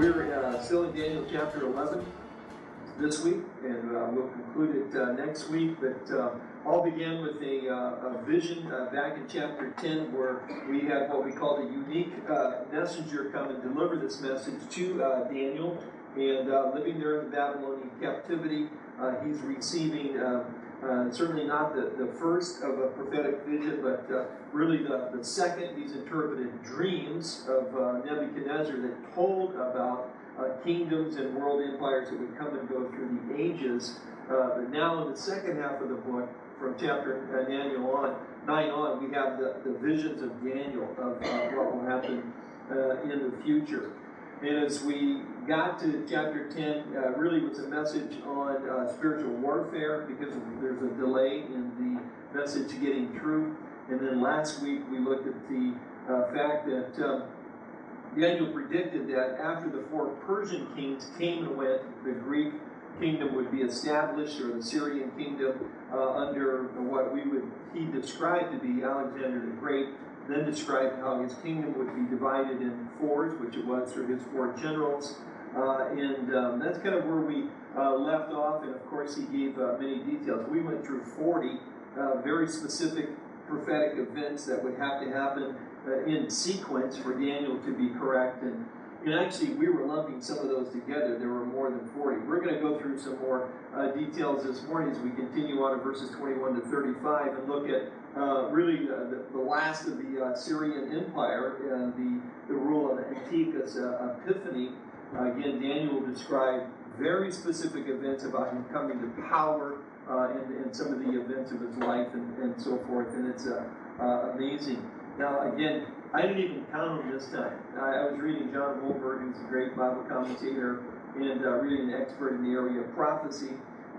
We're uh, still in Daniel chapter 11 this week, and uh, we'll conclude it uh, next week. But uh, all began with a, uh, a vision uh, back in chapter 10 where we had what we called a unique messenger come and deliver this message to Daniel. And living there in the Babylonian captivity, he's receiving uh, certainly not the, the first of a prophetic vision, but uh, really the, the second. He's interpreted dreams of uh, Nebuchadnezzar that told about uh, kingdoms and world empires that would come and go through the ages. Uh, but now, in the second half of the book, from chapter uh, Daniel on, 9 on, we have the, the visions of Daniel of what will happen in the future. And as we got to chapter 10, uh, really was a message on uh, spiritual warfare because there's a delay in the message getting through. And then last week we looked at the uh, fact that um, Daniel predicted that after the four Persian kings came and went, the Greek kingdom would be established, or the Syrian kingdom, uh, under what we would he described to be Alexander the Great then described how his kingdom would be divided in fours, which it was through his four generals. Uh, and um, that's kind of where we uh, left off. And of course, he gave uh, many details. We went through 40 uh, very specific prophetic events that would have to happen uh, in sequence for Daniel to be correct. And and actually, we were lumping some of those together. There were more than 40. We're going to go through some more uh, details this morning as we continue on in verses 21 to 35 and look at uh, really the, the, last of the uh, Syrian Empire and the, the rule of Antiochus uh, again, Daniel described very specific events about him coming to power uh, and, and, some of the events of his life and, and so forth. And it's uh, amazing. Now, again, I didn't even count them this time. I, I was reading John Walvoord, who's a great Bible commentator and uh, really an expert in the area of prophecy.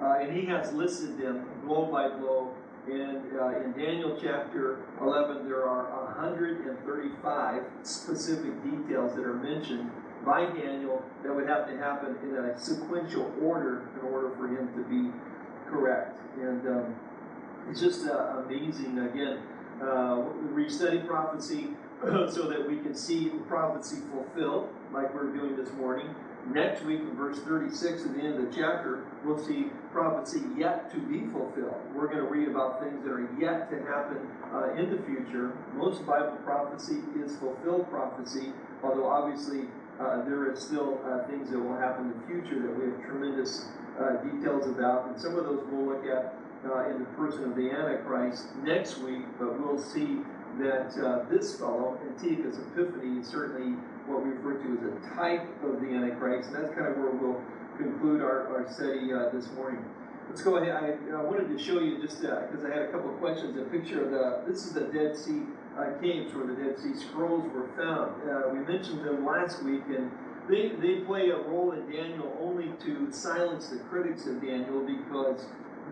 Uh, and he has listed them blow by blow. And uh, in Daniel chapter 11, there are 135 specific details that are mentioned by Daniel that would have to happen in a sequential order in order for him to be correct. And um, it's just uh, amazing. Again, uh, we study prophecy so that we can see prophecy fulfilled, like we're doing this morning. Next week, in verse 36, at the end of the chapter, we'll see prophecy yet to be fulfilled. We're going to read about things that are yet to happen uh, in the future. Most Bible prophecy is fulfilled prophecy, although obviously uh, there is still uh, things that will happen in the future that we have tremendous uh, details about. And some of those we'll look at uh, in the person of the Antichrist next week, but we'll see that uh, this fellow, Antiochus Epiphanes, is certainly what we refer to as a type of the Antichrist, and that's kind of where we'll conclude our, our study uh, this morning. Let's go ahead. I, I wanted to show you just because I had a couple of questions. A picture of the this is the Dead Sea uh, caves where the Dead Sea Scrolls were found. Uh, we mentioned them last week, and they they play a role in Daniel only to silence the critics of Daniel because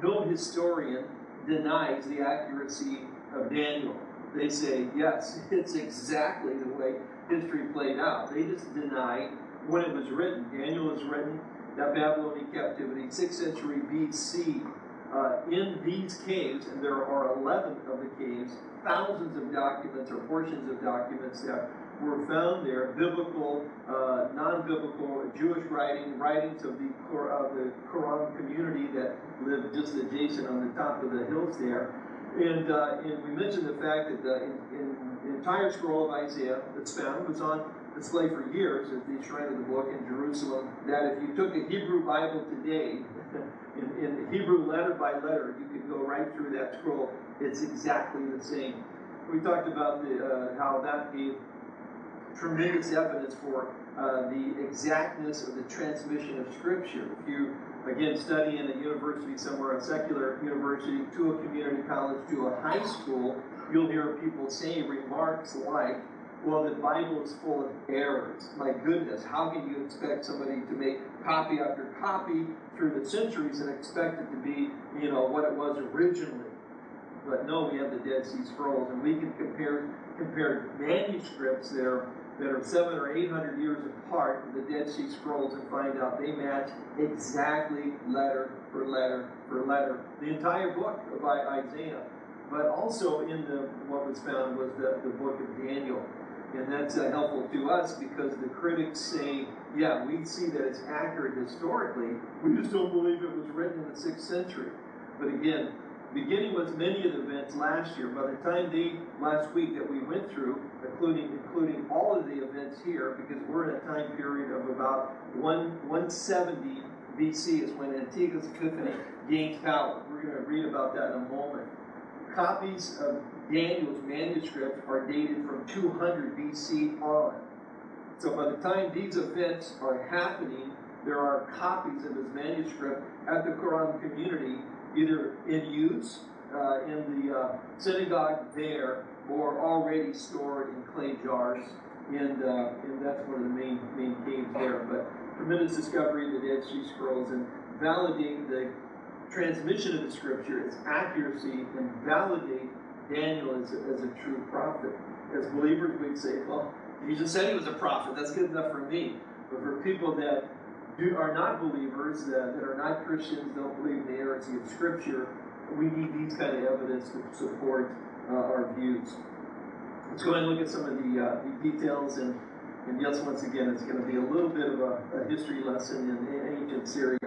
no historian denies the accuracy of Daniel they say, yes, it's exactly the way history played out. They just deny when it was written. Daniel was written, that Babylonian captivity, 6th century BC. Uh, in these caves, and there are 11 of the caves, thousands of documents or portions of documents that were found there, biblical, uh, non-biblical, Jewish writing, writings of the, of the Qumran community that lived just adjacent on the top of the hills there. And, uh, and we mentioned the fact that the, in, in, entire scroll of Isaiah that's found was on display for years at the shrine of the book in Jerusalem. That if you took a Hebrew Bible today, in, in Hebrew letter by letter, you could go right through that scroll. It's exactly the same. We talked about the, uh, how that gave tremendous evidence for uh, the exactness of the transmission of Scripture. If you again, study in a university somewhere, a secular university, to a community college, to a high school, you'll hear people say remarks like, well, the Bible is full of errors. My goodness, how can you expect somebody to make copy after copy through the centuries and expect it to be, you know, what it was originally? But no, we have the Dead Sea Scrolls, and we can compare compare manuscripts there that are seven or eight hundred years apart, the Dead Sea Scrolls, and find out they match exactly letter for letter for letter. The entire book of Isaiah but also in the what was found was the, the book of Daniel. And that's uh, helpful to us because the critics say, yeah, we see that it's accurate historically. We just don't believe it was written in the sixth century. But again, beginning with many of the events last year, by the time the last week that we went through, including including all of the events here, because we're in a time period of about one 170 BC is when Antiochus Epiphanes gained power. We're going to read about that in a moment. Copies of Daniel's manuscript are dated from 200 BC on. So by the time these events are happening, there are copies of his manuscript at the Qumran community, either in use uh, in the uh, synagogue there or already stored in clay jars. And, uh, and that's one of the main, main caves there. But tremendous discovery of the Dead Sea Scrolls and validating the transmission of the scripture, its accuracy, and validate Daniel as a, as a true prophet. As believers, we'd say, well, Jesus said he was a prophet. That's good enough for me. But for people that do, are not believers, that, that are not Christians, don't believe in the inerrancy of Scripture, we need these kind of evidence to support uh, our views. Let's go ahead and look at some of the, uh, the details. And, and yes, once again, it's going to be a little bit of a, a history lesson in ancient Syria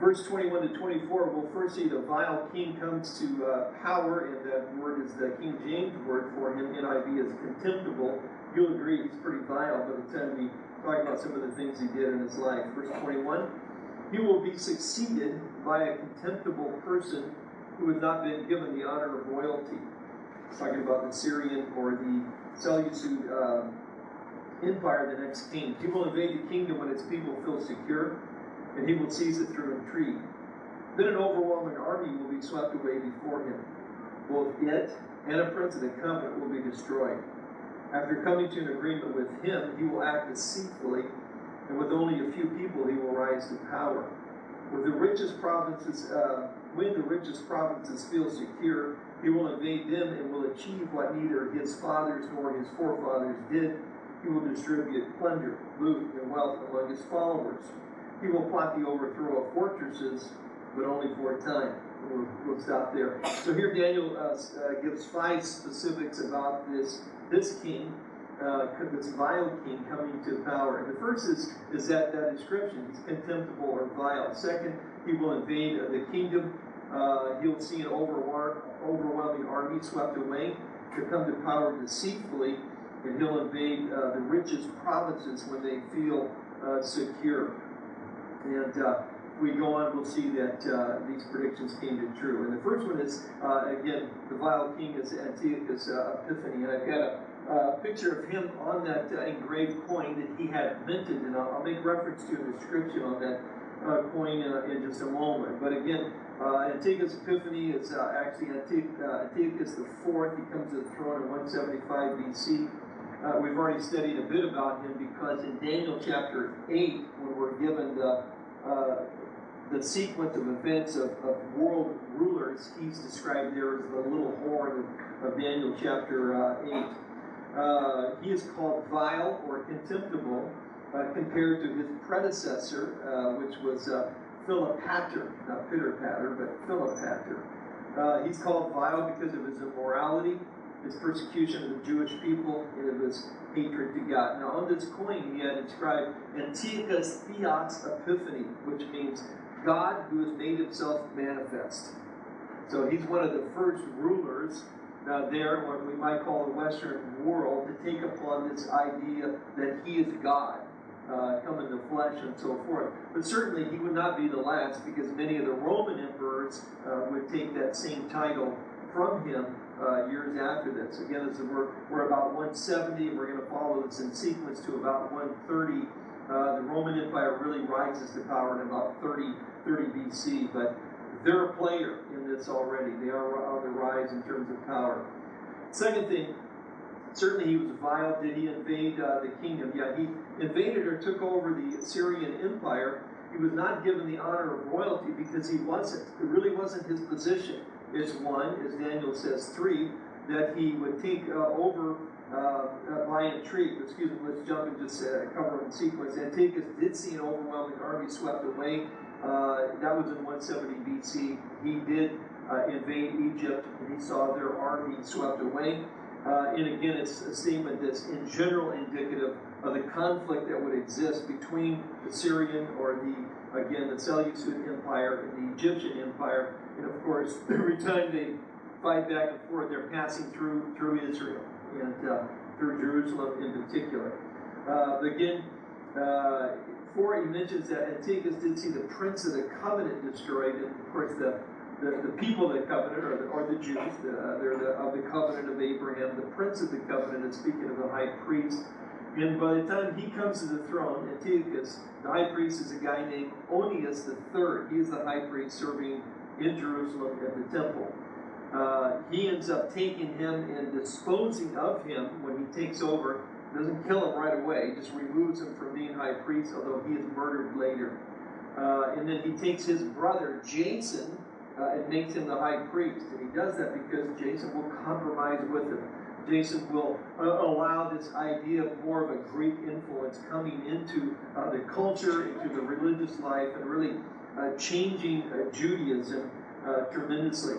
verse 21 to 24, we'll first see the vile king comes to uh, power, and that word is the King James word for him. NIV is contemptible. You'll agree he's pretty vile by the time we talk about some of the things he did in his life. Verse 21 He will be succeeded by a contemptible person who has not been given the honor of royalty. It's talking about the Syrian or the Seleucid uh, empire, the next king. He will invade the kingdom when its people feel secure and he will seize it through intrigue. Then an overwhelming army will be swept away before him. Both it and a prince of the covenant will be destroyed. After coming to an agreement with him, he will act deceitfully, and with only a few people he will rise to power. With the richest provinces, uh, when the richest provinces feel secure, he will invade them and will achieve what neither his fathers nor his forefathers did. He will distribute plunder, loot, and wealth among his followers. He will plot the overthrow of fortresses, but only for a time. We'll, stop there. So here Daniel uh, uh, gives five specifics about this this king, uh, this vile king coming to power. And the first is is that that description. He's contemptible or vile. Second, he will invade uh, the kingdom. Uh, he'll see an overwhelming army swept away to come to power deceitfully, and he'll invade the richest provinces when they feel secure. And we go on, we'll see that uh, these predictions came to true. And the first one is, uh, again, the vile king is Antiochus uh, Epiphanes. And I've got a, a, picture of him on that uh, engraved coin that he had minted. And I'll, I'll make reference to a description on that uh, coin in just a moment. But again, Antiochus Epiphanes is actually Antiochus the fourth. He comes to the throne in 175 BC. Uh, we've already studied a bit about him because in Daniel chapter 8, when we're given the, uh, the sequence of events of, of, world rulers, he's described there as the little horn of, Daniel chapter uh, 8. Uh, he is called vile or contemptible uh, compared to his predecessor, uh, which was Philopator, not pitter patter, but Philopator. he's called vile because of his immorality his persecution of the Jewish people, and of his hatred to God. Now, on this coin, he had inscribed Antiochus Theos Epiphany, which means God who has made himself manifest. So he's one of the first rulers uh, there, what we might call the Western world, to take upon this idea that he is God. Uh, come in the flesh and so forth. But certainly he would not be the last because many of the Roman emperors uh, would take that same title from him uh, years after this. Again, this is, we're, we're about 170, and we're going to follow this in sequence to about 130. Uh, the Roman Empire really rises to power in about 30, 30 BC, but they're a player in this already. They are on the rise in terms of power. Second thing, certainly he was vile. Did he invade uh, the kingdom? Yeah, he invaded or took over the Assyrian Empire. He was not given the honor of royalty because he wasn't. It really wasn't his position is one, as Daniel says, three, that he would take uh, over uh, by intrigue. Excuse me, let's jump and just uh, cover in sequence. Antiochus did see an overwhelming army swept away. Uh, that was in 170 BC. He did uh, invade Egypt, and he saw their army swept away. Uh, and again, it's a statement that's in general indicative of the conflict that would exist between the Syrian or the, again, the Seleucid Empire and the Egyptian Empire. And of course, every time they fight back and forth, they're passing through through Israel and uh, through Jerusalem in particular. Uh, again, uh, four, he mentions that Antiochus did see the prince of the covenant destroyed, and of course, the the, the people of the covenant are the, are the Jews. The, they're the, of the covenant of Abraham. The prince of the covenant is speaking of the high priest. And by the time he comes to the throne, Antiochus, the high priest is a guy named Onias III. He is the high priest serving in Jerusalem at the temple. Uh, he ends up taking him and disposing of him when he takes over. Doesn't kill him right away, just removes him from being high priest, although he is murdered later. Uh, and then he takes his brother Jason uh, and makes him the high priest. And he does that because Jason will compromise with him. Jason will uh, allow this idea of more of a Greek influence coming into uh, the culture, into the religious life, and really uh, changing uh, Judaism uh, tremendously.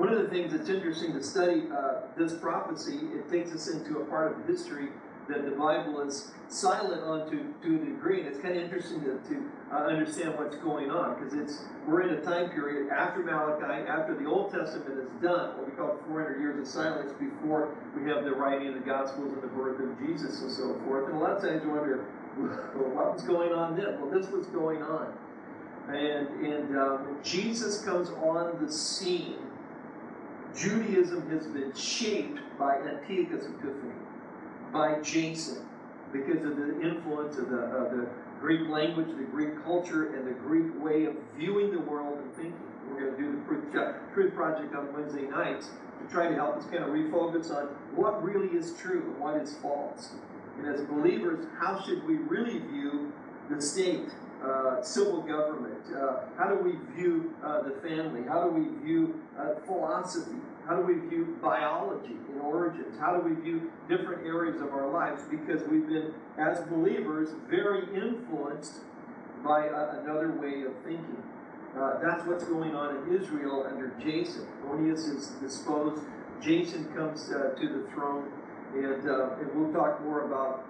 One of the things that's interesting to study uh, this prophecy, it takes us into a part of history that the Bible is silent on to, to a degree. And it's kind of interesting to, to uh, understand what's going on because it's we're in a time period after Malachi, after the Old Testament is done, what we call 400 years of silence before we have the writing of the Gospels and the birth of Jesus and so forth. And a lot of times you wonder, well, what was going on then? Well, this was going on. And, and um, Jesus comes on the scene. Judaism has been shaped by Antiochus Epiphanes by Jason because of the influence of the, of the Greek language, the Greek culture, and the Greek way of viewing the world and thinking. We're going to do the Truth, Truth Project on Wednesday nights to try to help us kind of refocus on what really is true and what is false. And as believers, how should we really view the state, uh, civil government? Uh, how do we view uh, the family? How do we view uh, philosophy? How do we view biology and origins? How do we view different areas of our lives? Because we've been, as believers, very influenced by a, another way of thinking. Uh, that's what's going on in Israel under Jason. Onias is disposed. Jason comes uh, to the throne, and, uh, and we'll talk more about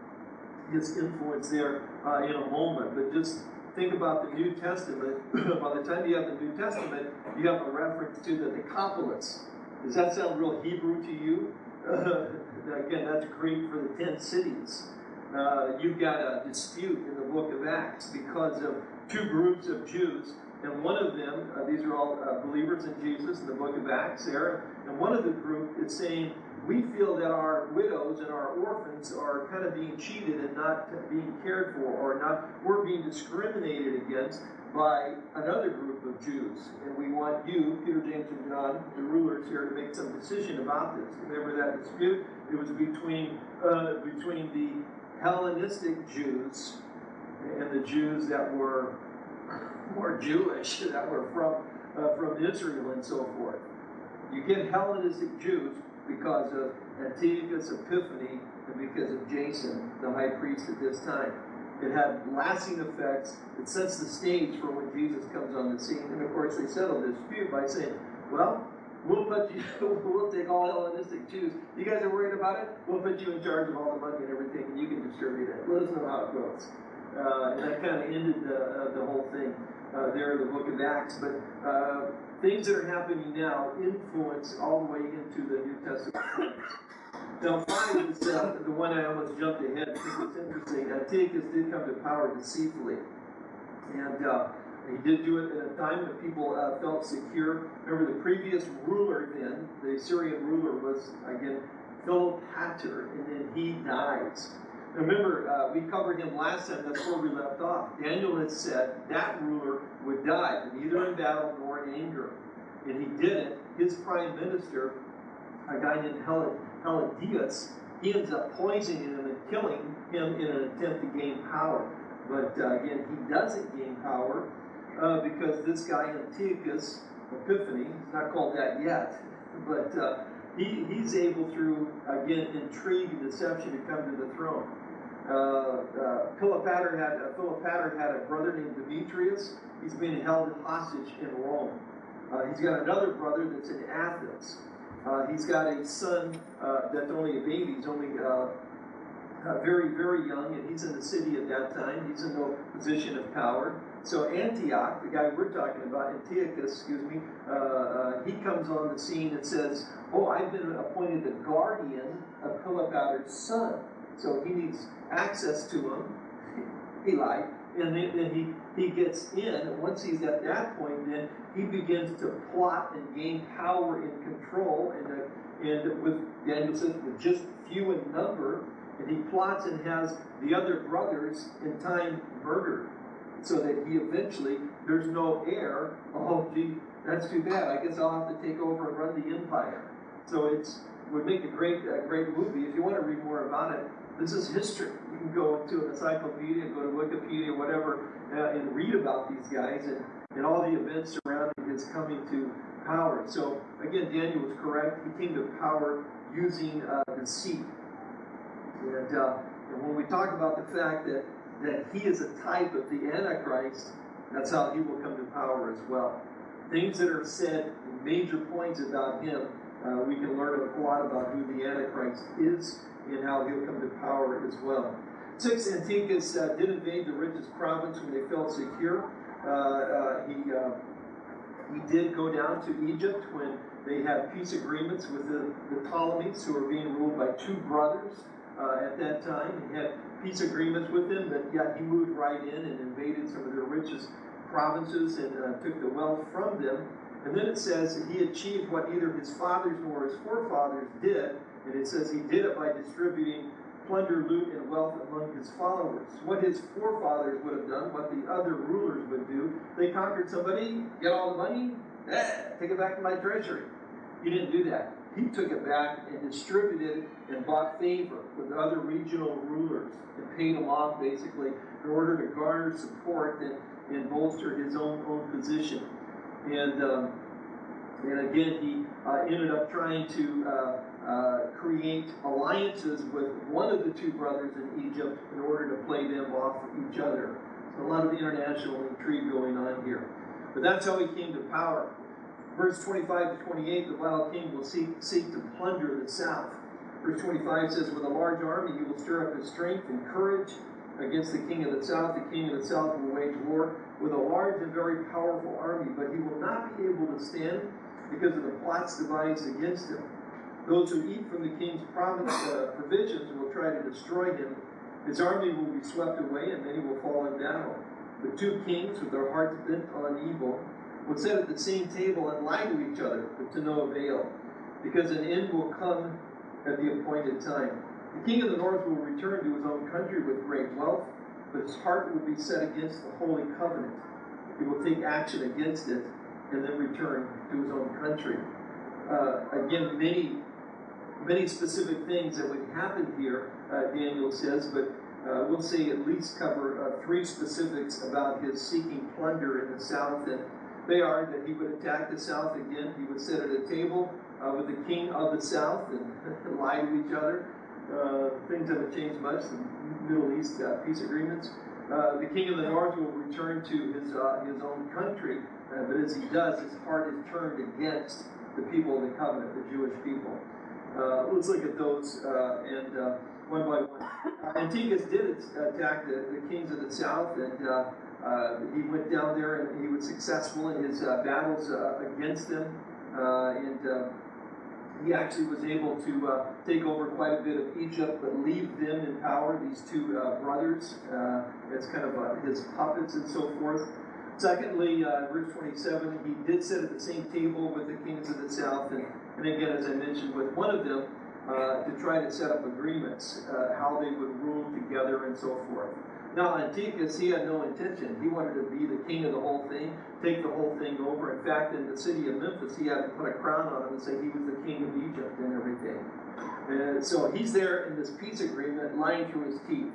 his influence there uh, in a moment. But just think about the New Testament. By the time you have the New Testament, you have a reference to the Decapolis. Does that sound real Hebrew to you? again, that's Greek for the ten cities. Uh, you've got a dispute in the book of Acts because of two groups of Jews, and one of them, uh, these are all uh, believers in Jesus in the book of Acts there, and one of the group is saying, we feel that our widows and our orphans are kind of being cheated and not being cared for, or not, we're being discriminated against by another group of Jews. And we want you, Peter, James, and John, the rulers here, to make some decision about this. Remember that dispute? It was between uh, between the Hellenistic Jews and the Jews that were more Jewish, that were from uh, from Israel and so forth. You get Hellenistic Jews because of Antiochus Epiphany and because of Jason, the high priest at this time. It had lasting effects. It sets the stage for when Jesus comes on the scene. And of course, they settled this dispute by saying, well, we'll put you, we'll take all Hellenistic Jews. You guys are worried about it? We'll put you in charge of all the money and everything, and you can distribute it. Let us know how it goes. Uh, and that kind of ended the, uh, the whole thing uh, there in the book of Acts. But uh, things that are happening now influence all the way into the New Testament. Now, five is uh, the one I almost jumped ahead because it's interesting. Antiochus did come to power deceitfully. And uh, he did do it at a time when people uh, felt secure. Remember, the previous ruler then, the Syrian ruler, was, again, Philip Philopator, and then he dies. Remember, uh, we covered him last time, that's where we left off. Daniel had said that ruler would die, neither in battle nor in anger. And he didn't. His prime minister, a guy named Hel- he ends up poisoning him and killing him in an attempt to gain power. But uh, again, he doesn't gain power uh, because this guy Antiochus Epiphanes, he's not called that yet, but uh, he, he's able through, again, intrigue and deception to come to the throne. Uh, uh, Philopator had uh, had a brother named Demetrius. He's being held hostage in Rome, Uh, he's got another brother that's in Athens. Uh, he's got a son that's only a baby. He's only very, very young, and he's in the city at that time. He's in no position of power. So Antioch, the guy we're talking about, Antiochus, excuse me, uh, uh, he comes on the scene and says, "Oh, I've been appointed the guardian of Cleopatra's son, so he needs access to him." he lied, and then, then he he gets in. Once he's at that point, then he begins to plot and gain power and control, and uh, and with Daniel says, with just few in number, and he plots and has the other brothers in time murdered so that he eventually there's no heir. Oh gee that's too bad. I guess i'll have to take over and run the empire. So it's would make a great a great movie. If you want to read more about it this is history. You can go into an encyclopedia go to wikipedia whatever uh, and read about these guys and, and all the events surrounding his coming to power. So again daniel was correct. He came to power using uh, deceit and, uh, and when we talk about the fact that, that he is a type of the Antichrist, that's how he will come to power as well. Things that are said, major points about him, uh, we can learn a lot about who the Antichrist is and how he'll come to power as well. Six, Antiochus uh, did invade the richest province when they felt secure. Uh, uh he, uh, he did go down to Egypt when they had peace agreements with the, the Ptolemies, who were being ruled by two brothers uh, at that time. He had peace agreements with them, but yet he moved right in and invaded some of their richest provinces and uh, took the wealth from them. And then it says that he achieved what neither his fathers nor his forefathers did, and it says he did it by distributing plunder, loot, and wealth among his followers. What his forefathers would have done, what the other rulers would do, they conquered somebody, get all the money, eh, take it back to my treasury. He didn't do that. He took it back and distributed it and bought favor with other regional rulers and paid them off basically in order to garner support and, and bolster his own own position. And um, and again, he uh, ended up trying to uh, uh, create alliances with one of the two brothers in Egypt in order to play them off each other. So a lot of international intrigue going on here. But that's how he came to power. Verse 25 to 28, the wild king will seek, seek to plunder the south. Verse 25 says, With a large army he will stir up his strength and courage against the king of the south. The king of the south will wage war with a large and very powerful army, but he will not be able to stand because of the plots devised against him. Those who eat from the king's province, uh, provisions will try to destroy him. His army will be swept away, and many will fall in battle. The two kings, with their hearts bent on evil, would sit at the same table and lie to each other, but to no avail, because an end will come at the appointed time. The king of the north will return to his own country with great wealth, but his heart will be set against the holy covenant. He will take action against it and then return to his own country. Uh, again, many, many specific things that would happen here, uh, Daniel says, but uh, we'll say at least cover uh, three specifics about his seeking plunder in the south and they are that he would attack the south again. He would sit at a table uh, with the king of the south and lie to each other. Uh, things haven't changed much. The Middle East uh, peace agreements. Uh, the king of the north will return to his uh, his own country, uh, but as he does, his heart is turned against the people of the covenant, the Jewish people. let's look at those and one by one. Antiochus did attack the, the kings of the south and he went down there and he was successful in his uh, battles uh, against them. Uh, and uh, he actually was able to uh, take over quite a bit of Egypt, but leave them in power, these two brothers, as kind of his puppets and so forth. Secondly, verse 27, he did sit at the same table with the kings of the south, and, and again, as I mentioned, with one of them to try to set up agreements, how they would rule together and so forth. Now, Antiochus, he had no intention. He wanted to be the king of the whole thing, take the whole thing over. In fact, in the city of Memphis, he had to put a crown on him and say he was the king of Egypt and everything. And so he's there in this peace agreement, lying through his teeth.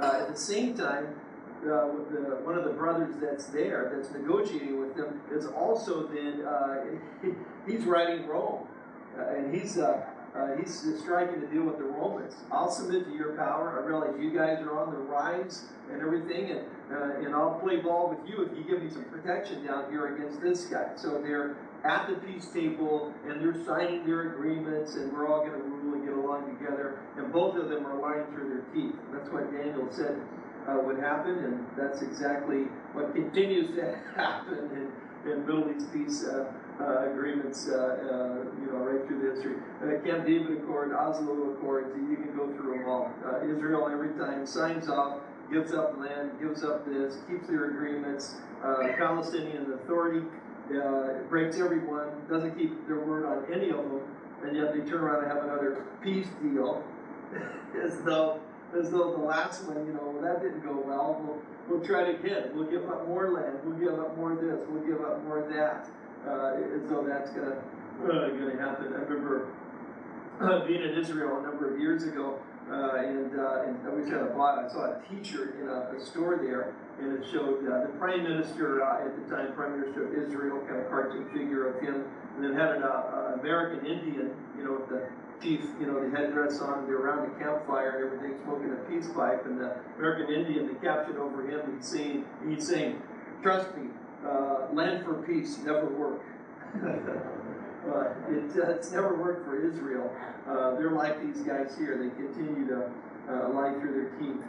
Uh, at the same time, uh, the, one of the brothers that's there, that's negotiating with them, is also then, uh, he's writing Rome. Uh, and he's uh, he's striking a deal with the Romans. I'll submit to your power. I realize you guys are on the rise and everything, and uh, and I'll play ball with you if you give me some protection down here against this guy. So they're at the peace table and they're signing their agreements, and we're all going to rule and get along together. And both of them are lying through their teeth. That's what Daniel said uh, would happen, and that's exactly what continues to happen in, in Middle East peace uh, uh, agreements, uh, uh, you know, right through the history. Uh, Camp David Accord, Oslo Accords, you can go through them all. Uh, Israel every time signs off, gives up land, gives up this, keeps their agreements. Uh, Palestinian Authority uh, breaks every one, doesn't keep their word on any of them, and yet they turn around and have another peace deal, as though as though the last one, you know, that didn't go well. We'll, we'll try it again. We'll give up more land. We'll give up more this. We'll give up more that. Uh, and so that's gonna uh, gonna happen. I remember uh, being in Israel a number of years ago, uh, and uh, and we had a bought. I saw a T-shirt in a, a store there, and it showed uh, the prime minister at the time, prime minister of Israel, kind of cartoon figure of him, and then had an American Indian, you know, with the chief, you know, the headdress on, they're around the campfire and everything, smoking a peace pipe, and the American Indian, the caption over him, he's saying, he's saying, trust me, uh, land for peace never work. uh, it, uh, it's never worked for Israel. Uh, they're like these guys here. They continue to uh, lie through their teeth.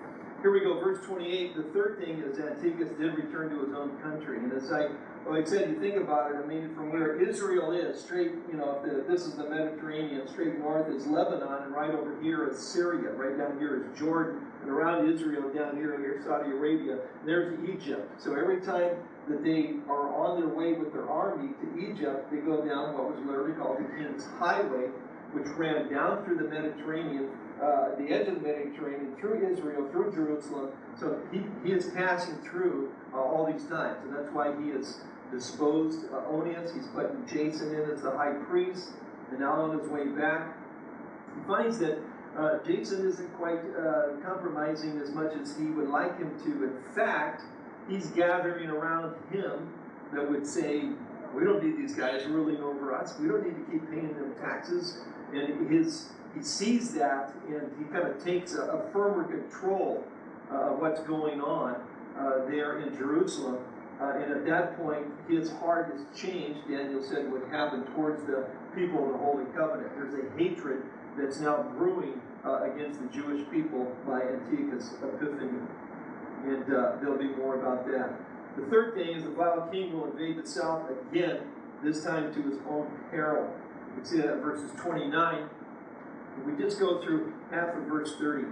Here we go, verse 28. The third thing is Antiochus did return to his own country. And as I, well, like I said, you think about it, I mean, from where Israel is, straight, you know, if the, this is the Mediterranean, straight north is Lebanon, and right over here is Syria, right down here is Jordan, and around Israel, down here, here's Saudi Arabia, there's Egypt. So every time that they are on their way with their army to Egypt, they go down what was literally called the King's Highway, which ran down through the Mediterranean, uh, the edge of the Mediterranean, through Israel, through Jerusalem. So he, he is passing through uh, all these times, and that's why he has disposed uh, Onias. He's putting Jason in as the high priest, and now on his way back, he finds that uh, Jason isn't quite uh, compromising as much as he would like him to. In fact, he's gathering around him that would say, we don't need these guys ruling over us. We don't need to keep paying them taxes. And his he sees that and he kind of takes a, a firmer control uh, of what's going on uh, there in Jerusalem. Uh, and at that point, his heart has changed. Daniel said would happen towards the people of the Holy Covenant. There's a hatred that's now brewing uh, against the Jewish people by Antiochus Epiphanes and uh, there'll be more about that. The third thing is the vile king will invade the south again, this time to his own peril. You can see that in verses 29. We just go through half of verse 30.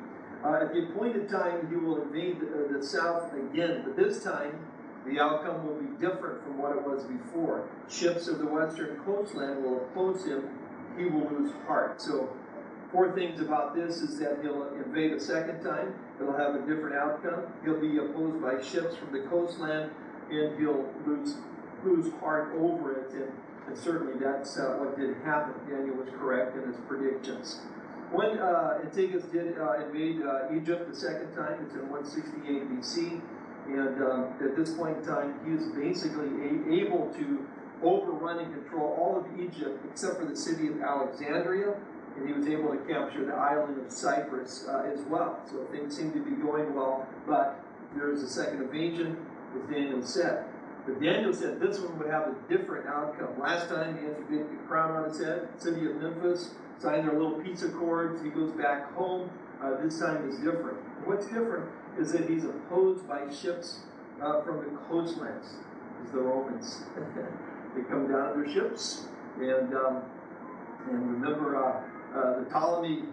Uh, at the appointed time, he will invade the, uh, the south again, but this time the outcome will be different from what it was before. Ships of the western coastland will oppose him. He will lose heart. So Four things about this is that he'll invade a second time. It'll have a different outcome. He'll be opposed by ships from the coastland, and he'll lose lose heart over it. And, and certainly that's uh, what did happen. Daniel was correct in his predictions. When uh, Antiochus did uh, invade uh, Egypt the second time, it's in 168 BC, and um, at this point in time, he is basically able to overrun and control all of Egypt except for the city of Alexandria, and he was able to capture the island of Cyprus uh, as well. So things seem to be going well, but there is a second invasion, as Daniel said. But Daniel said this one would have a different outcome. Last time he had to the crown on his head, city of Memphis, signed their little peace accords, he goes back home. Uh, this time is different. What's different is that he's opposed by ships uh, from the coastlands, is the Romans. they come down in their ships, and um, and remember uh, the Ptolemy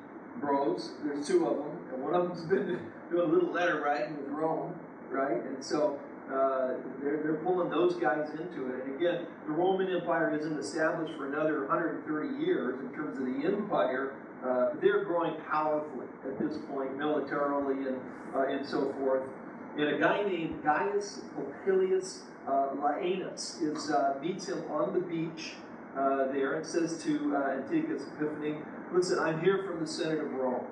bros, there's two of them, and one of them's been doing a little letter writing with Rome, right? And so uh, they're, they're pulling those guys into it. And again, the Roman Empire isn't established for another 130 years in terms of the empire. Uh, they're growing powerfully at this point, militarily and, uh, and so forth. And a guy named Gaius Popilius uh, Laenas is, uh, meets him on the beach there and says to Antiochus Epiphanes, Listen, I'm here from the Senate of Rome,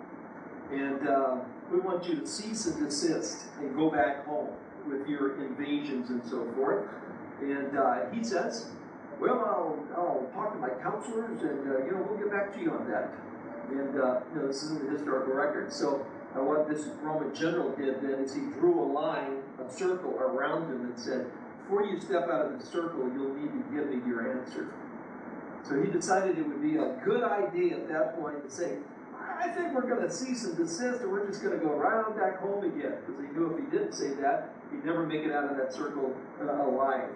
and uh, we want you to cease and desist and go back home with your invasions and so forth. And uh, he says, Well, I'll, I'll talk to my counselors, and uh, you know we'll get back to you on that. And, uh, you know, this isn't the historical record. So, uh, what this Roman general did then is he drew a line, a circle around him and said, before you step out of the circle, you'll need to give me your answer. So he decided it would be a good idea at that point to say, I think we're going to cease and desist and we're just going to go right on back home again. Because he knew if he didn't say that, he'd never make it out of that circle uh, alive.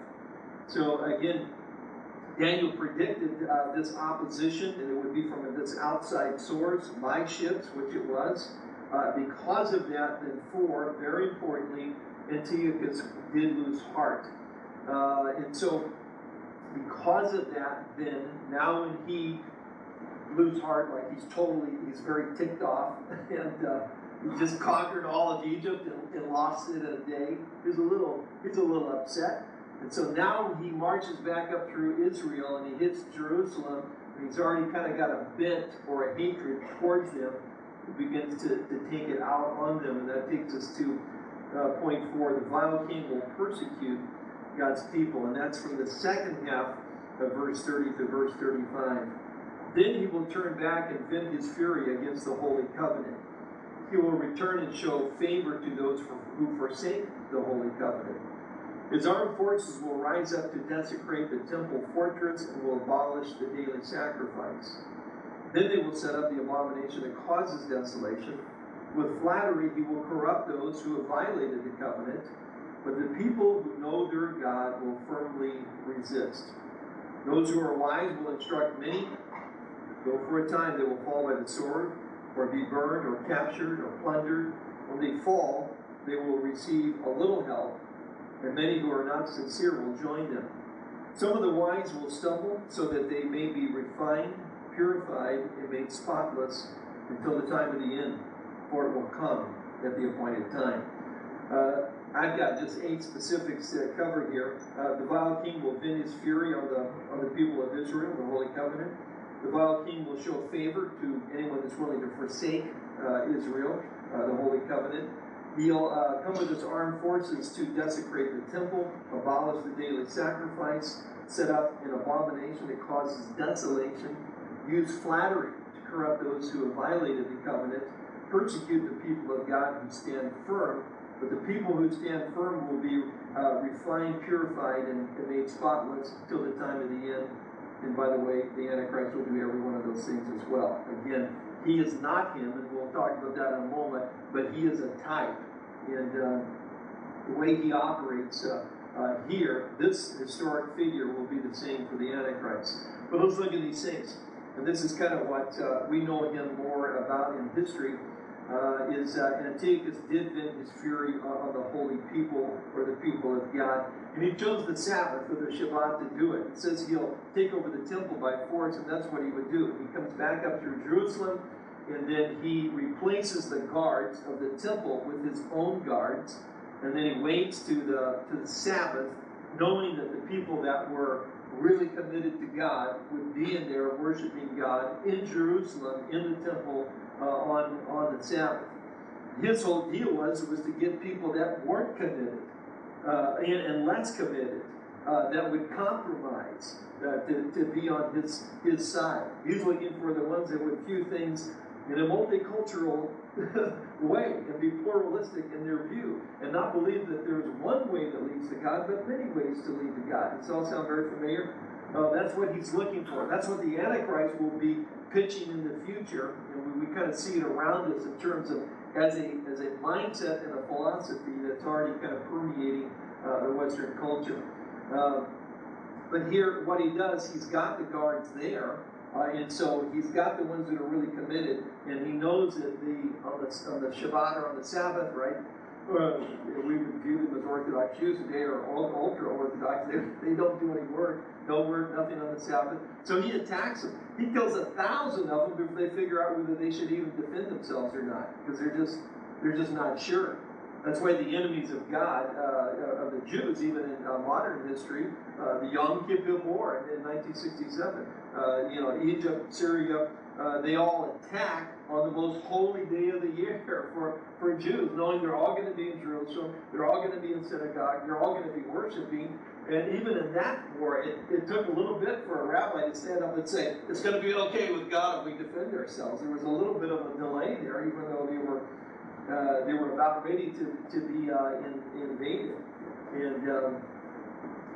So again, Daniel predicted uh, this opposition, and it would be from this outside source, by ships, which it was. Uh, because of that, then four, very importantly, Antiochus did lose heart. Uh, and so, because of that, then, now when he lose heart, like he's totally, he's very ticked off, and uh, he just conquered all of Egypt and, and lost it in a day. He's a little, he's a little upset. And so now he marches back up through Israel and he hits Jerusalem. And he's already kind of got a bent or a hatred towards them. He begins to, to take it out on them. And that takes us to uh, point four the vile king will persecute God's people. And that's from the second half of verse 30 to verse 35. Then he will turn back and vent his fury against the holy covenant. He will return and show favor to those who forsake the holy covenant. His armed forces will rise up to desecrate the temple fortress and will abolish the daily sacrifice. Then they will set up the abomination that causes desolation. With flattery, he will corrupt those who have violated the covenant, but the people who know their God will firmly resist. Those who are wise will instruct many, though for a time they will fall by the sword, or be burned, or captured, or plundered. When they fall, they will receive a little help and many who are not sincere will join them. Some of the wise will stumble so that they may be refined, purified, and made spotless until the time of the end, for it will come at the appointed time. Uh, I've got just eight specifics to cover here. Uh, the vile king will vent his fury on the on the people of Israel, the Holy Covenant. The vile king will show favor to anyone that's willing to forsake uh, Israel, uh, the Holy Covenant. He'll uh, come with his armed forces to desecrate the temple, abolish the daily sacrifice, set up an abomination that causes desolation, use flattery to corrupt those who have violated the covenant, persecute the people of God who stand firm. But the people who stand firm will be uh, refined, purified, and, and made spotless till the time of the end. And by the way, the Antichrist will do every one of those things as well. Again, he is not him, and we'll talk about that in a moment, but he is a type. And uh, the way he operates uh, uh, here, this historic figure will be the same for the Antichrist. But let's look at these things. And this is kind of what uh, we know him more about in history. Uh, is uh, Antiochus did vent his fury on the holy people or the people of God. And he chose the Sabbath or the Shabbat to do it. It says he'll take over the temple by force, and that's what he would do. He comes back up through Jerusalem, and then he replaces the guards of the temple with his own guards, and then he waits to the to the Sabbath, knowing that the people that were really committed to God would be in there worshiping God in Jerusalem in the temple uh, on on the Sabbath. His whole deal was was to get people that weren't committed uh, and, and, less committed uh, that would compromise uh, to, to be on his his side. He's looking for the ones that would view things in a multicultural way and be pluralistic in their view and not believe that there's one way that leads to God, but many ways to lead to God. Does all sound very familiar? Uh, that's what he's looking for. That's what the Antichrist will be pitching in the future, and we, we kind of see it around us in terms of as a as a mindset and a philosophy that's already kind of permeating uh, the Western culture. Uh, but here, what he does, he's got the guards there, uh, and so he's got the ones that are really committed, and he knows that the on the, on the Shabbat or on the Sabbath, right? Uh, we would view them as Orthodox Jews today or ultra Orthodox. They, they don't do any work, no work, nothing on the Sabbath. So he attacks them. He kills a thousand of them before they figure out whether they should even defend themselves or not, because they're just they're just not sure. That's why the enemies of God, uh, of the Jews, even in uh, modern history, uh, the Yom Kippur War in 1967, uh, you know, Egypt, Syria, uh, they all attack on the most holy day of the year for, for Jews, knowing they're all going to be in Jerusalem, they're all going to be in synagogue, they're all going to be worshiping, And even in that war, it, it took a little bit for a rabbi to stand up and say, it's going to be okay with God if we defend ourselves. There was a little bit of a delay there, even though they were uh, they were about ready to, to be uh, in, invaded. And um,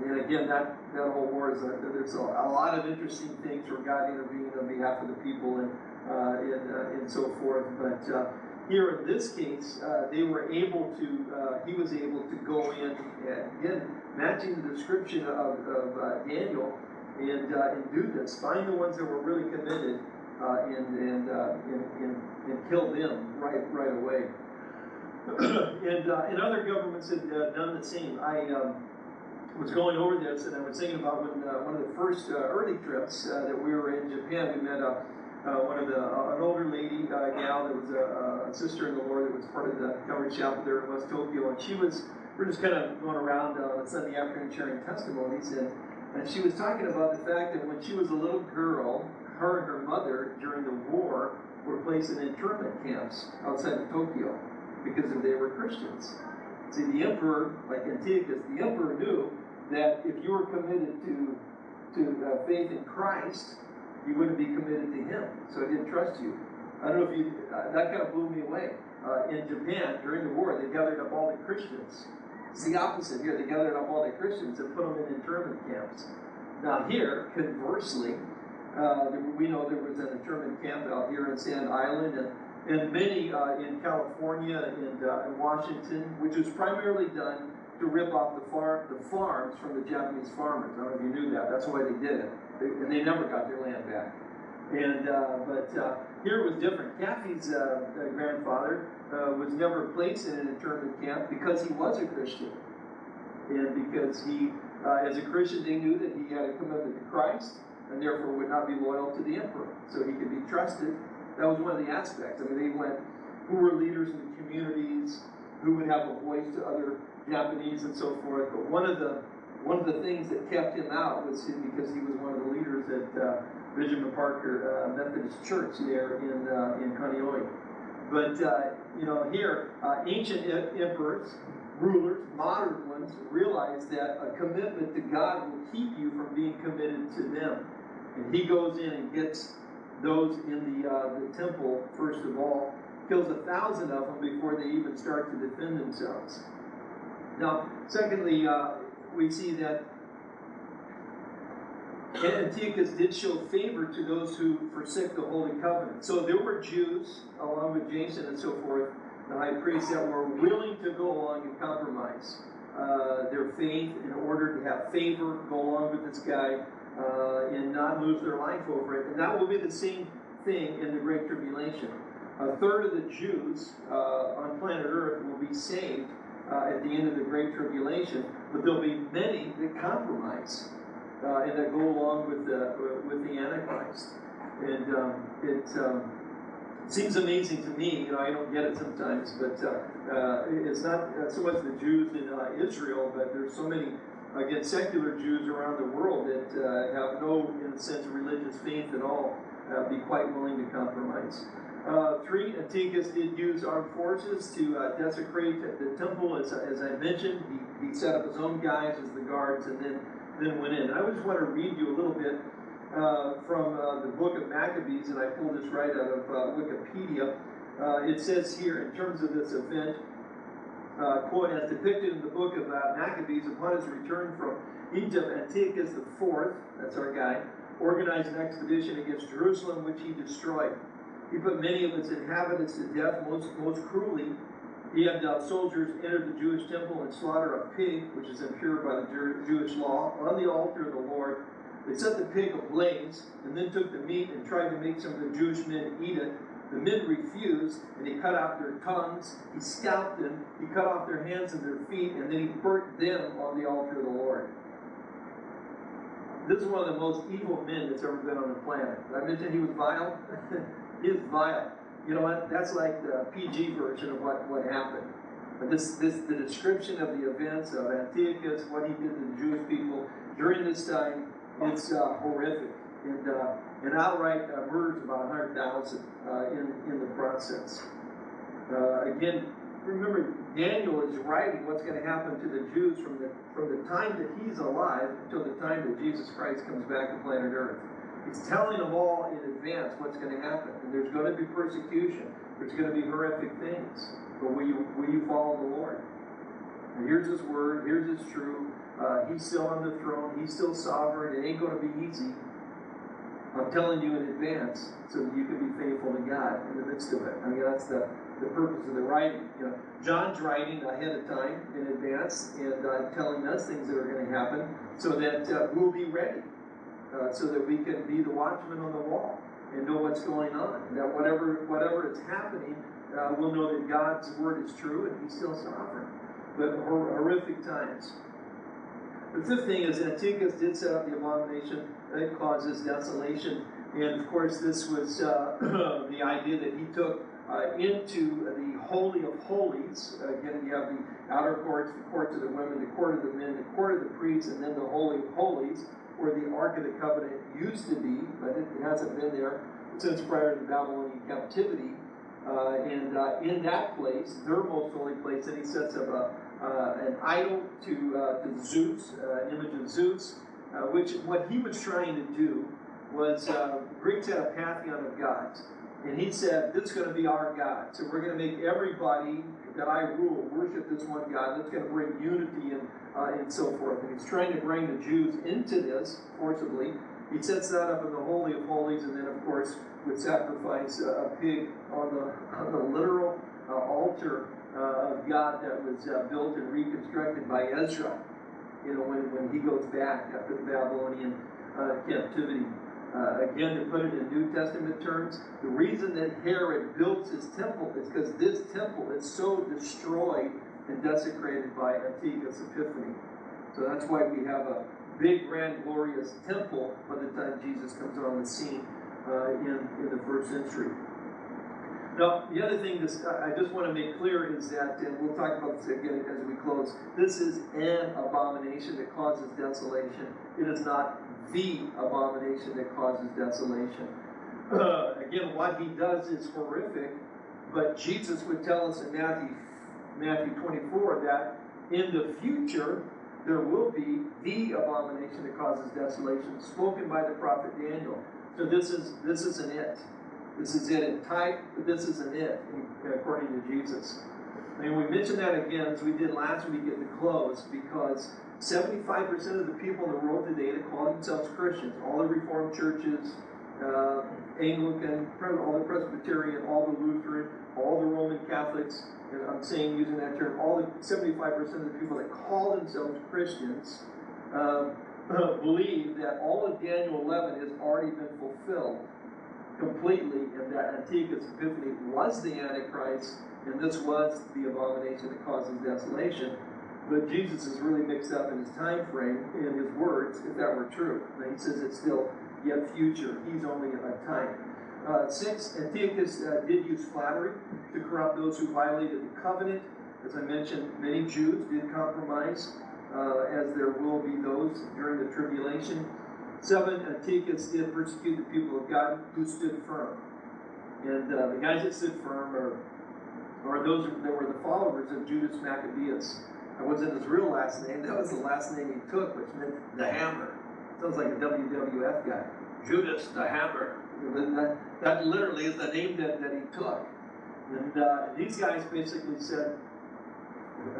and again, that, that whole war is a, there's a, a lot of interesting things where God intervened on behalf of the people and uh, and, uh, and so forth. But uh, here in this case, uh, they were able to, uh, he was able to go in, and again, matching the description of, of uh, Daniel, and, uh, and do this. Find the ones that were really committed uh, and, and, uh, and, and, and kill them right, right away. and, uh, and other governments had uh, done the same. I um, was going over this, and I was thinking about when uh, one of the first uh, early trips uh, that we were in Japan, we met a uh, one of the an older lady gal that was a, a sister in the Lord that was part of the Calvary Chapel there in West Tokyo, and she was we're just kind of going around on Sunday afternoon sharing testimonies, and and she was talking about the fact that when she was a little girl, her and her mother during the war were placed in internment camps outside of Tokyo because they were Christians. See, the emperor, like Antiochus, the emperor knew that if you were committed to to uh, faith in Christ, you wouldn't be committed to him. So he didn't trust you. I don't know if you, uh, that kind of blew me away. Uh, in Japan, during the war, they gathered up all the Christians. It's the opposite here. They gathered up all the Christians and put them in internment camps. Now here, conversely, uh, we know there was an internment camp out here in Sand Island and, and many uh, in California and uh, in Washington, which was primarily done to rip off the, far, the farms from the Japanese farmers. I don't know if you knew that. That's why they did it. They, and they never got their land back. And uh, but uh, here it was different. Kathy's uh, grandfather uh, was never placed in an internment camp because he was a Christian, and because he, as a Christian, they knew that he had a commitment to Christ, and therefore would not be loyal to the emperor, so he could be trusted. That was one of the aspects. I mean, they went who were leaders in the communities, who would have a voice to other Japanese and so forth. But one of the one of the things that kept him out was because he was one of the leaders at uh, Benjamin Parker uh, Methodist Church there in uh, in Kaneohe. But uh, you know, here uh, ancient emperors, rulers, modern ones realize that a commitment to God will keep you from being committed to them. And he goes in and gets those in the uh, the temple first of all, kills a thousand of them before they even start to defend themselves. Now, secondly, uh, we see that Antiochus did show favor to those who forsook the Holy Covenant. So there were Jews, along with Jason and so forth, the high priests, that were willing to go along and compromise uh, their faith in order to have favor, go along with this guy, uh, and not lose their life over it. And that will be the same thing in the Great Tribulation. A third of the Jews uh, on planet Earth will be saved uh, at the end of the Great Tribulation, but there'll be many that compromise uh, and that go along with the with the Antichrist. And um, it, um, seems amazing to me. You know, I don't get it sometimes, but uh, uh it's not so much the Jews in Israel, but there's so many. Again, secular Jews around the world that uh, have no, in a sense, religious faith at all, be quite willing to compromise. Uh, three, Antiochus did use armed forces to uh, desecrate the temple, as, as I mentioned. He, he set up his own guys as the guards and then, then went in. I just want to read you a little bit uh, from uh, the book of Maccabees, and I pulled this right out of uh, Wikipedia. Uh, it says here, in terms of this event, quote, as depicted in the book of Maccabees, upon his return from Egypt, Antiochus IV, that's our guy, organized an expedition against Jerusalem, which he destroyed. He put many of its inhabitants to death most, most cruelly. He had uh, soldiers enter the Jewish temple and slaughter a pig, which is impure by the Jewish law, on the altar of the Lord. They set the pig ablaze and then took the meat and tried to make some of the Jewish men eat it. The men refused, and he cut out their tongues, he scalped them, he cut off their hands and their feet, and then he burnt them on the altar of the Lord. This is one of the most evil men that's ever been on the planet. Did I mention he was vile? is vile. You know what? That's like the PG version of what, what happened. But this, this, the description of the events of Antiochus, what he did to the Jewish people during this time, it's uh, horrific. And, uh, and outright uh, murders about 100,000 uh, in, in the process. Uh, again, remember, Daniel is writing what's going to happen to the Jews from the from the time that he's alive until the time that Jesus Christ comes back to planet Earth. He's telling them all in advance what's going to happen, and there's going to be persecution. There's going to be horrific things. But will you will you follow the Lord? And here's His word. Here's His truth. Uh, he's still on the throne. He's still sovereign. It ain't going to be easy. I'm telling you in advance so that you can be faithful to God in the midst of it. I mean, that's the, the purpose of the writing. You know, John's writing ahead of time in advance and uh, telling us things that are going to happen so that uh, we'll be ready, uh, so that we can be the watchman on the wall and know what's going on. That whatever whatever is happening, uh, we'll know that God's word is true and He's still sovereign. But hor- horrific times. The fifth thing is Antiochus did set up the abomination that causes desolation. And of course, this was uh, the idea that he took uh, into the Holy of Holies. Again, you have the outer courts, the courts of the women, the court of the men, the court of the priests, and then the Holy of Holies, where the Ark of the Covenant used to be, but it hasn't been there since prior to the Babylonian captivity. Uh, and uh, in that place, their most holy place, then he sets up a, uh, an idol to, uh, to Zeus, uh, an image of Zeus, uh, which what he was trying to do was uh, Greeks had a pantheon of gods. And he said, This is going to be our God. So we're going to make everybody that I rule worship this one God. That's going to bring unity and, uh, and so forth. And he's trying to bring the Jews into this forcibly. He sets that up in the Holy of Holies, and then, of course, would sacrifice a pig on the, on the literal uh, altar uh, of God that was uh, built and reconstructed by Ezra. You know, when, when he goes back after the Babylonian uh, captivity. Uh, again, to put it in New Testament terms, the reason that Herod built his temple is because this temple is so destroyed and desecrated by Antiochus Epiphanes. So that's why we have a big, grand, glorious temple by the time Jesus comes on the scene uh, in, in the first century. Now, the other thing this, I just want to make clear is that, and we'll talk about this again as we close, this is an abomination that causes desolation. It is not the abomination that causes desolation. Uh, again, what he does is horrific, but Jesus would tell us in Matthew, Matthew 24 that in the future there will be the abomination that causes desolation, spoken by the prophet Daniel. So this is this isn't it. This is it in type, but this isn't it, according to Jesus. And we mentioned that again as we did last week at the close, because 75% of the people in the world today that call themselves Christians, all the Reformed churches, uh, Anglican, all the Presbyterian, all the Lutheran, all the Roman Catholics, and I'm saying using that term, all the 75% of the people that call themselves Christians um, believe that all of Daniel 11 has already been fulfilled completely, and that Antiochus Epiphanes was the Antichrist, and this was the abomination that causes desolation. But Jesus is really mixed up in his time frame and his words, if that were true. Now he says it's still yet future. He's only a time. Uh, six, Antiochus uh, did use flattery to corrupt those who violated the covenant. As I mentioned, many Jews did compromise, uh, as there will be those during the tribulation. Seven, Antiochus did persecute the people of God who stood firm. And uh, the guys that stood firm are, are those that were the followers of Judas Maccabeus. That wasn't his real last name, that was the last name he took, which meant the hammer. Sounds like a WWF guy. Judas the Hammer. That, that literally is the name that, that he took. And uh, these guys basically said,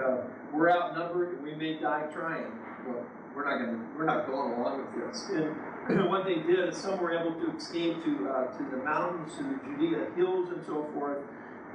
uh, "We're outnumbered, and we may die trying." Well, we're not going we're not going along with this. And what they did is some were able to escape to uh, to the mountains, to the Judea hills, and so forth.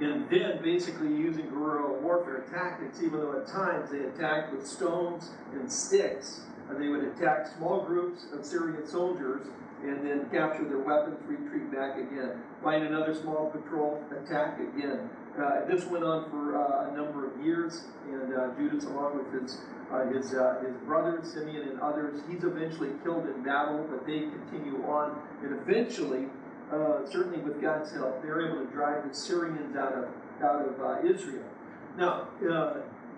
And then, basically, using guerrilla warfare tactics, even though at times they attacked with stones and sticks, and they would attack small groups of Syrian soldiers and then capture their weapons, retreat back again, find another small patrol, attack again. Uh, this went on for uh, a number of years, and uh, Judas, along with his uh, his uh, his brothers Simeon and others, he's eventually killed in battle, but they continue on, and eventually, uh, certainly with God's help, they're able to drive the Syrians out of out of Israel. Now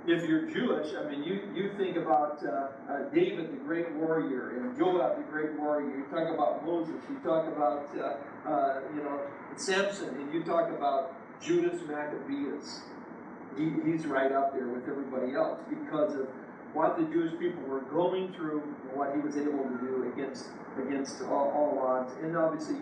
if you're Jewish, I mean, you, you think about David, the great warrior, and Joab, the great warrior. You talk about Moses. You talk about, you know, Samson, and you talk about Judas Maccabeus. he, he's right up there with everybody else because of what the Jewish people were going through and what he was able to do against against all, all odds. And obviously,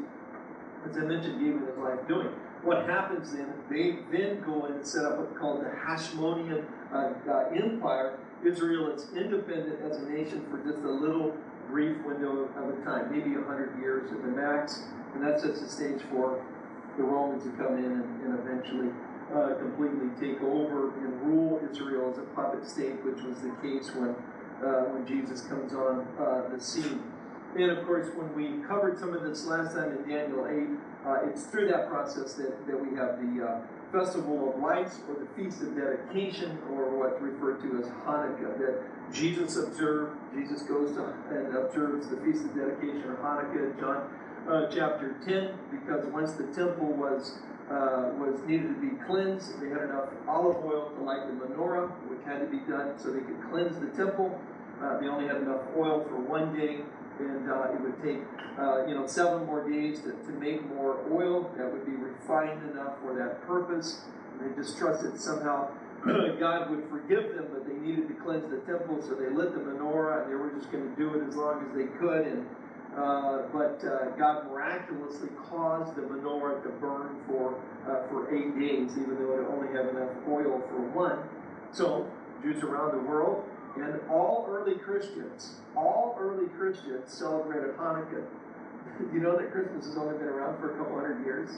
as I mentioned, gave his life doing. What happens then, they then go in and set up what's called the Hasmonean uh, uh, Empire. Israel is independent as a nation for just a little brief window of a time, maybe 100 years at the max. And that sets the stage for the Romans to come in and, and eventually uh, completely take over and rule Israel as a puppet state, which was the case when, uh, when Jesus comes on uh, the scene. And of course, when we covered some of this last time in Daniel 8, uh, it's through that process that, that we have the uh, Festival of Lights or the Feast of Dedication or what's referred to as Hanukkah that Jesus observed. Jesus goes to and observes the Feast of Dedication or Hanukkah John uh, chapter 10 because once the temple was uh, was needed to be cleansed. They had enough olive oil to light the menorah, which had to be done so they could cleanse the temple. Uh, they only had enough oil for one day, and uh, it would take uh, you know seven more days to, to make more oil that would be refined enough for that purpose. And they just trusted somehow God would forgive them, but they needed to cleanse the temple, so they lit the menorah, and they were just going to do it as long as they could. And uh, but uh, God miraculously caused the menorah to burn for uh, for eight days, even though it only had enough oil for one. So Jews around the world and all early Christians, all early Christians celebrated Hanukkah. you know that Christmas has only been around for a couple hundred years.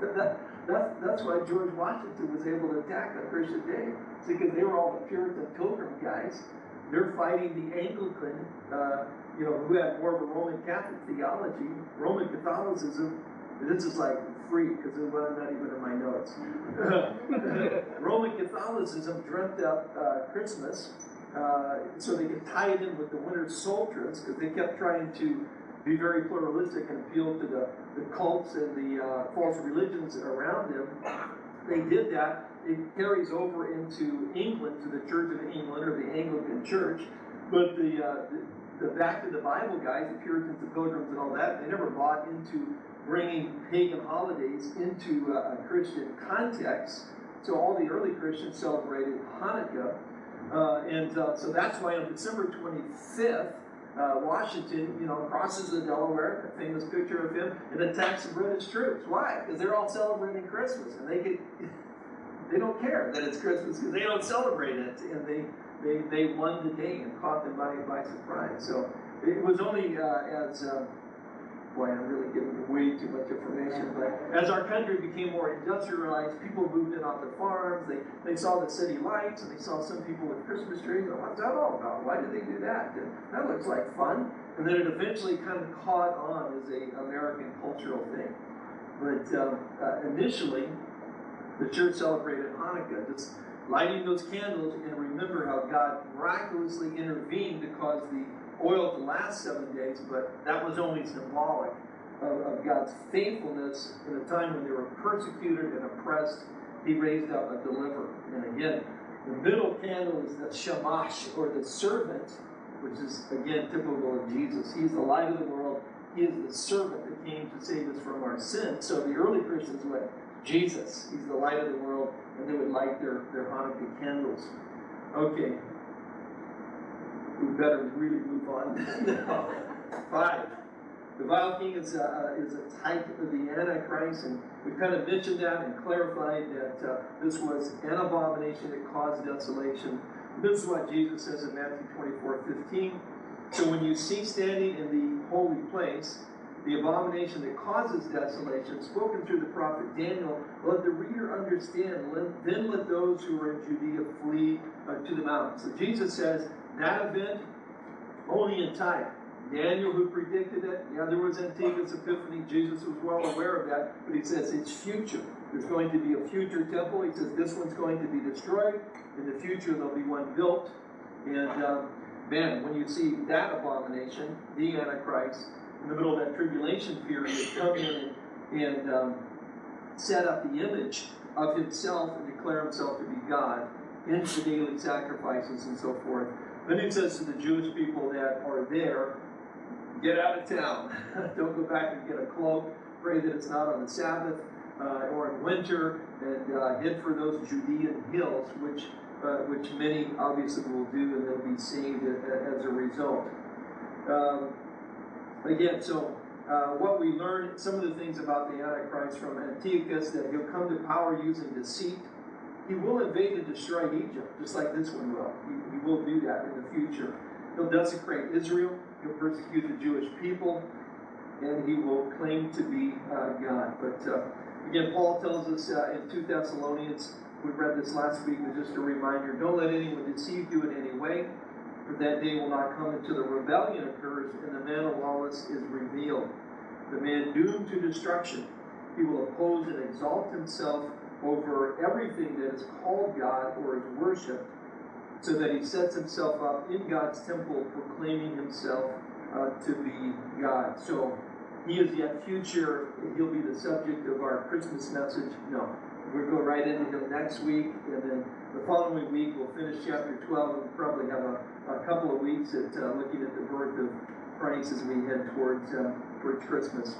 that, that's, that's why George Washington was able to attack on Christmas Day. It's because they were all the Puritan Pilgrim guys. They're fighting the Anglican uh, you know, who had more of a Roman Catholic theology, Roman Catholicism, this is like free because it was not even in my notes. Roman Catholicism dreamt up uh, Christmas uh, so they could tie it in with the winter solstice because they kept trying to be very pluralistic and appeal to the, the cults and the uh, false religions around them. They did that. It carries over into England to the Church of England or the Anglican Church. But the, uh, the back to the Bible guys, the Puritans, the Pilgrims, and all that, they never bought into bringing pagan holidays into a Christian context. So all the early Christians celebrated Hanukkah. Uh, and uh, so that's why on December 25th, uh, Washington, you know, crosses the Delaware, a famous picture of him, and attacks the British troops. Why? Because they're all celebrating Christmas, and they get, they don't care that it's Christmas because they don't celebrate it, and they they, they won the day and caught them by, by surprise. So it was only uh, as, uh, boy, I'm really giving way too much information, but as our country became more industrialized, people moved in off the farms, they, they saw the city lights, and they saw some people with Christmas trees. And what's that all about? Why did they do that? That looks like fun. And then it eventually kind of caught on as a American cultural thing. But um, uh, initially, the church celebrated Hanukkah just lighting those candles and remember how God miraculously intervened to cause the oil to last seven days, but that was only symbolic of, of, God's faithfulness in a time when they were persecuted and oppressed. He raised up a deliverer. And again, the middle candle is the shamash, or the servant, which is again typical of Jesus. He's the light of the world. He is the servant that came to save us from our sins. So the early Christians went, Jesus, He's the light of the world and they would light their, their Hanukkah candles. Okay. We better really move on now. Five. The vile king is a, is a type of the Antichrist, and we've kind of mentioned that and clarified that uh, this was an abomination that caused desolation. This is what Jesus says in Matthew 24 15. So when you see standing in the holy place, the abomination that causes desolation, spoken through the prophet Daniel, let the reader understand. Then let those who are in Judea flee uh, to the mountains. So Jesus says that event only in time. Daniel, who predicted it, yeah, there was Antiochus Epiphanes. Jesus was well aware of that, but he says it's future. There's going to be a future temple. He says this one's going to be destroyed. In the future, there'll be one built. And um, man, when you see that abomination, the Antichrist, in the middle of that tribulation period come in and, and um, set up the image of himself and declare himself to be God into the daily sacrifices and so forth. Then he says to the Jewish people that are there, get out of town. Don't go back and get a cloak. Pray that it's not on the Sabbath. uh, or in winter and uh, head for those Judean hills, which uh, which many obviously will do, and they'll be saved as a result. Um, again, so uh, what we learn, some of the things about the Antichrist from Antiochus, that he'll come to power using deceit. He will invade and destroy Egypt, just like this one will. He, he will do that in the future. He'll desecrate Israel. He'll persecute the Jewish people, and he will claim to be uh, God. But uh, again, Paul tells us uh, in 2 Thessalonians, we read this last week, but just a reminder: don't let anyone deceive you in any way, for that day will not come until the rebellion occurs and the man of lawless is revealed. The man doomed to destruction. He will oppose and exalt himself over everything that is called God or is worshipped, so that he sets himself up in God's temple, proclaiming himself uh, to be God. So he is yet future. He'll be the subject of our Christmas message. No, we'll go right into him next week, and then the following week we'll finish chapter 12 and we'll probably have a, a couple of weeks at uh, looking at the birth of Christ as we head towards, um, towards Christmas.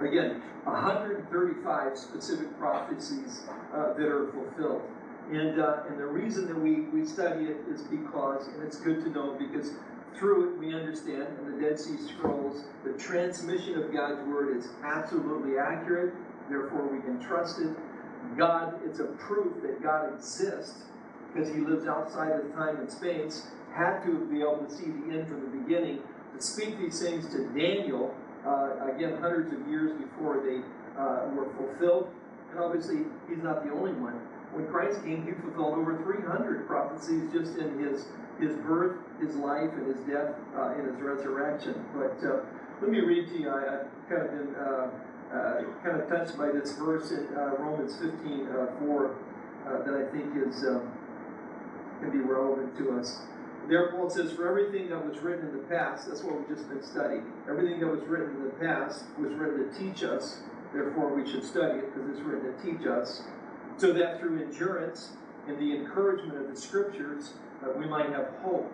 Again, 135 specific prophecies uh, that are fulfilled. And, uh, and the reason that we, we study it is because, and it's good to know because through it we understand in the Dead Sea Scrolls, the transmission of God's Word is absolutely accurate, therefore we can trust it. God, it's a proof that God exists because he lives outside of time and space, had to be able to see the end from the beginning, to speak these things to Daniel, uh, again, hundreds of years before they uh, were fulfilled. And obviously, he's not the only one. When Christ came, he fulfilled over 300 prophecies just in his, his birth, his life, and his death, uh, and his resurrection. But uh, let me read to you, I, I've kind of been uh, uh, kind of touched by this verse in Romans 15 uh, 4 uh, that I think is um, can be relevant to us. There, it says, For everything that was written in the past, that's what we've just been studying. Everything that was written in the past was written to teach us, therefore we should study it because it's written to teach us, so that through endurance and the encouragement of the scriptures, uh, we might have hope.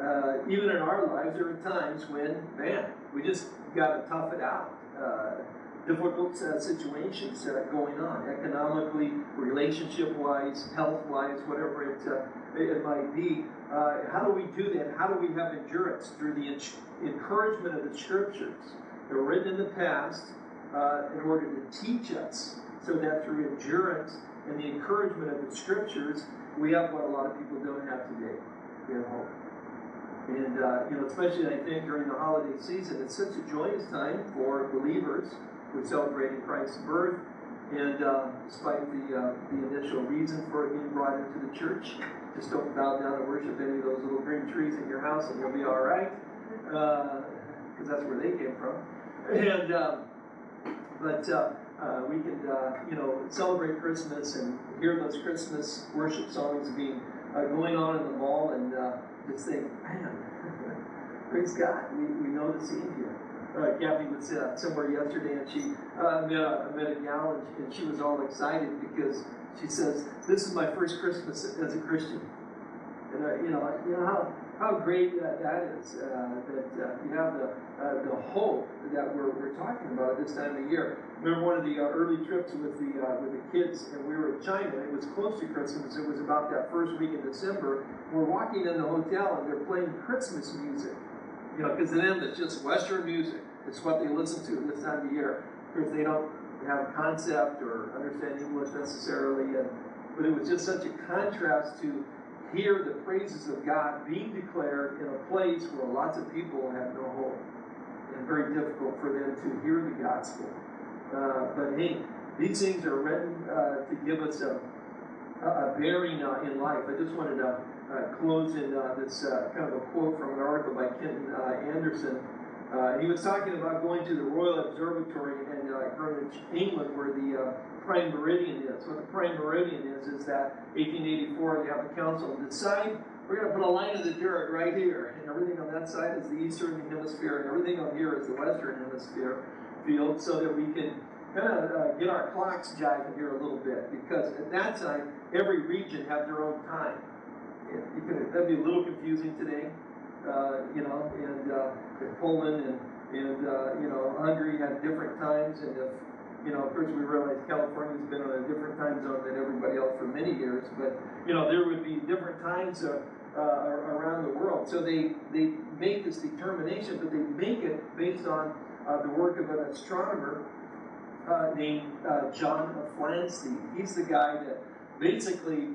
Uh, even in our lives, there are times when, man, we just got to tough it out. Uh, difficult uh, situations uh, going on, economically, relationship-wise, health-wise, whatever it, uh, it, it might be. Uh, how do we do that? How do we have endurance through the encouragement of the scriptures? They're written in the past uh, in order to teach us, so that through endurance and the encouragement of the scriptures, we have what a lot of people don't have today. We have hope. And, uh, you know, especially I think during the holiday season, it's such a joyous time for believers. We're celebrating Christ's birth. And uh, despite the, uh, the initial reason for it being brought into the church, just don't bow down and worship any of those little green trees in your house and you'll be all right. Because that's where they came from. And, um, but uh, uh, we can, uh, you know, celebrate Christmas and hear those Christmas worship songs being uh, going on in the mall and uh, just think, man, praise God, we, we know the here. Uh, Kathy was uh, somewhere yesterday and she uh, met, a, met a gal and she, and she was all excited because she says, "This is my first Christmas as a Christian." And uh, you know, you know how how great that, that is. Uh, that uh, you have the uh, the hope that we're, we're talking about at this time of year. Remember one of the uh, early trips with the uh, with the kids, and we were in China. It was close to Christmas. It was about that first week in December. We're walking in the hotel, and they're playing Christmas music. You know, because to them it's just Western music. It's what they listen to at this time of year. Because they don't have a concept or understand English necessarily, and but it was just such a contrast to hear the praises of God being declared in a place where lots of people have no hope and very difficult for them to hear the gospel. Uh, but hey, these things are written uh, to give us a, a bearing uh, in life. I just wanted to uh, close in uh, this uh, kind of a quote from an article by Kenton Anderson. Uh, he was talking about going to the Royal Observatory in uh, Greenwich, England, where the uh, prime meridian is. What the prime meridian is is that 1884 they have a council decide we're going to put a line in the dirt right here, and everything on that side is the eastern hemisphere, and everything on here is the western hemisphere field, so that we can kind of uh, get our clocks jiving here a little bit. Because at that time, every region had their own time. Can, that'd be a little confusing today, uh, you know. And uh, Poland and and uh, you know Hungary had different times, and if You know, of course, we realize California's been on a different time zone than everybody else for many years, but, you know, there would be different times uh, uh, around the world. So they, they make this determination, but they make it based on uh, the work of an astronomer named John Flamsteed. He's the guy that basically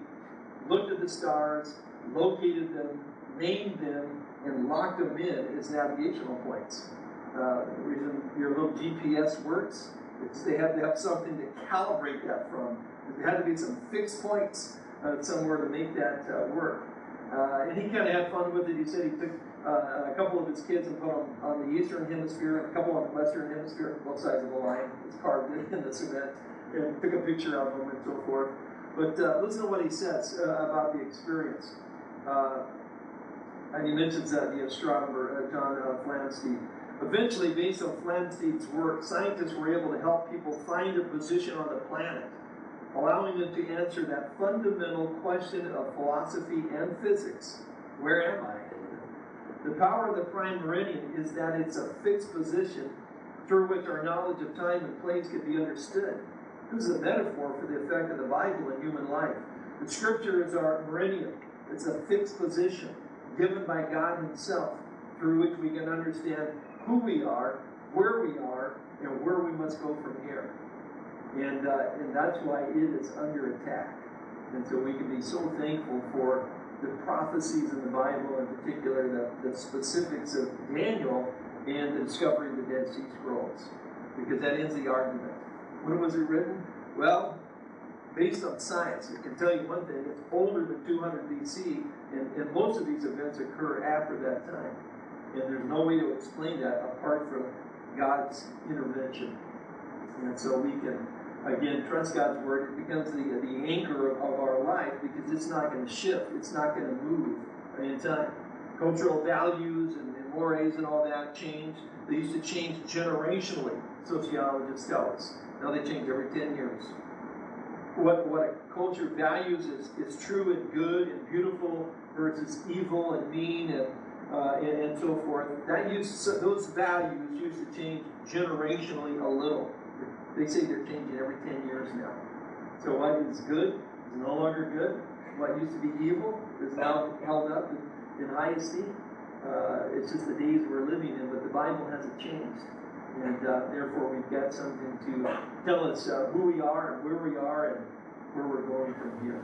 looked at the stars, located them, named them, and locked them in as navigational points. Uh, the reason your little GPS works is they have to have something to calibrate that from. There had to be some fixed points uh, somewhere to make that uh, work. Uh, and he kind of had fun with it. He said he took uh, a couple of his kids and put them on the eastern hemisphere and a couple on the western hemisphere, both sides of the line. It's carved in the cement, and took a picture of them and so forth. But uh, listen to what he says about the experience. And he mentions that the astronomer uh, John uh, Flamsteed. Eventually, based on Flamsteed's work, scientists were able to help people find a position on the planet, allowing them to answer that fundamental question of philosophy and physics where am I? The power of the prime meridian is that it's a fixed position through which our knowledge of time and place can be understood. This is a metaphor for the effect of the Bible in human life. The scripture is our meridian, it's a fixed position given by God Himself through which we can understand who we are, where we are, and where we must go from here. And, uh, and that's why it is under attack. And so we can be so thankful for the prophecies in the Bible, in particular, the, the specifics of Daniel and the discovery of the Dead Sea Scrolls, because that ends the argument. When was it written? Well, based on science, it can tell you one thing, it's older than 200 BC, and, and most of these events occur after that time. And there's no way to explain that apart from God's intervention. And so we can, again, trust God's word. It becomes the, the anchor of, of our life because it's not going to shift, it's not going to move in time. Cultural values and, and mores and all that change. They used to change generationally, sociologists tell us. Now they change every 10 years. What, what a culture values is, is true and good and beautiful versus evil and mean and, uh, and, and so forth. That used, those values used to change generationally a little. They say they're changing every 10 years now. So what is good is no longer good. What used to be evil is now held up in, in high esteem. Uh, it's just the days we're living in, but the Bible hasn't changed. And uh, therefore, we've got something to tell us uh, who we are and where we are and where we're going from here.